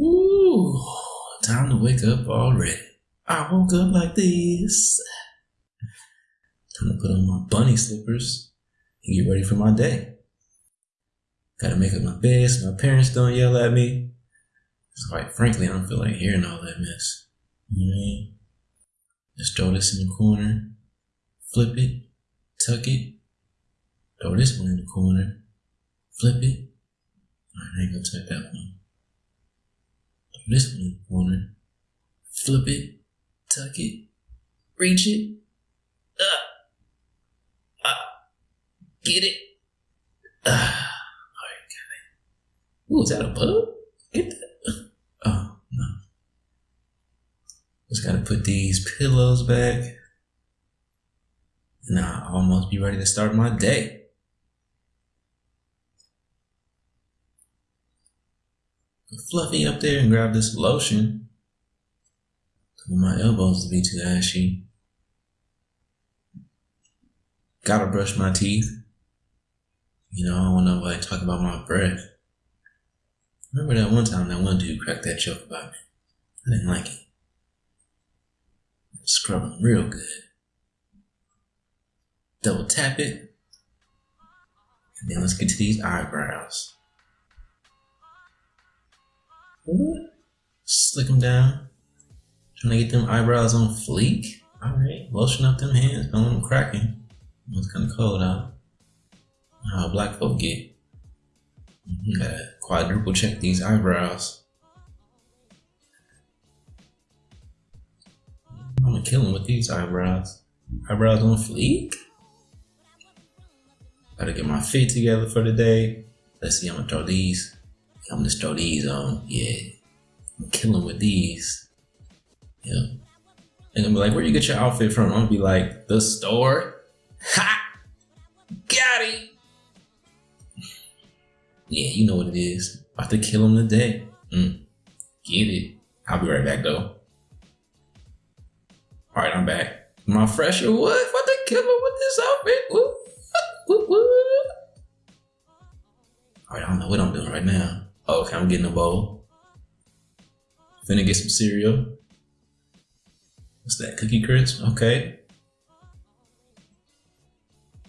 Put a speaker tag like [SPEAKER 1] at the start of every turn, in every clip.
[SPEAKER 1] Ooh, time to wake up already. I woke up like this. Time to put on my bunny slippers and get ready for my day. Gotta make up my bed so my parents don't yell at me. Quite frankly, I don't feel like hearing all that mess. You know what I mean? Just throw this in the corner, flip it, tuck it, throw this one in the corner, flip it. I ain't gonna tuck that one. Throw this the corner, flip it, tuck it, reach it, up, up, get it. Ah. Ooh, is that a bug? Get that. Oh, no. Just gotta put these pillows back. Now I'll almost be ready to start my day. Put Fluffy up there and grab this lotion. Want my elbows to be too ashy. Gotta brush my teeth. You know, I don't want nobody to talk about my breath. Remember that one time that one dude cracked that joke about me? I didn't like it. Scrub real good. Double tap it. And then let's get to these eyebrows. Slick them down. Trying to get them eyebrows on fleek. Alright, lotion up them hands, don't want them cracking. It's kind of cold out. How black folk get. Mm-hmm. Gotta quadruple check these eyebrows. I'm gonna kill him with these eyebrows. Eyebrows on fleek. Gotta get my feet together for the day. Let's see, I'm gonna throw these. I'm gonna throw these on. Yeah. I'm killing with these. Yeah. And I'm like, where you get your outfit from? I'm gonna be like, the store. Ha! Got it! Yeah, you know what it is. About to kill him today. Mm. Get it. I'll be right back though. All right, I'm back. Am I fresh or what? About to kill him with this outfit. All right, I don't know what I'm doing right now. Oh, okay, I'm getting a bowl. Finna get some cereal. What's that? Cookie crisp? Okay.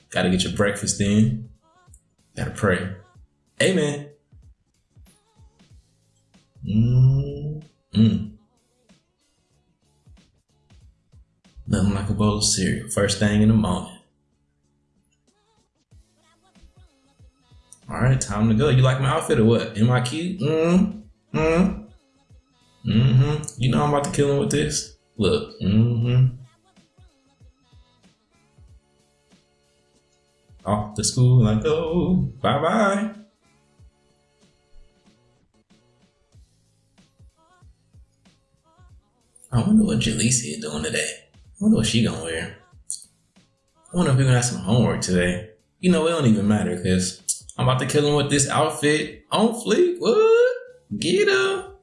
[SPEAKER 1] Gotta get your breakfast in. Gotta pray. Amen. Mm, mm. Nothing like a bowl of cereal. First thing in the morning. All right, time to go. You like my outfit or what? Am I cute? Mm, mm, mm-hmm. You know I'm about to kill him with this. Look. Mm-hmm. Off to school I go. Bye bye. I wonder what Jaleesa is doing today. I wonder what she gonna wear. I wonder if we're gonna have some homework today. You know, it don't even matter because I'm about to kill him with this outfit on fleek. What? Get her.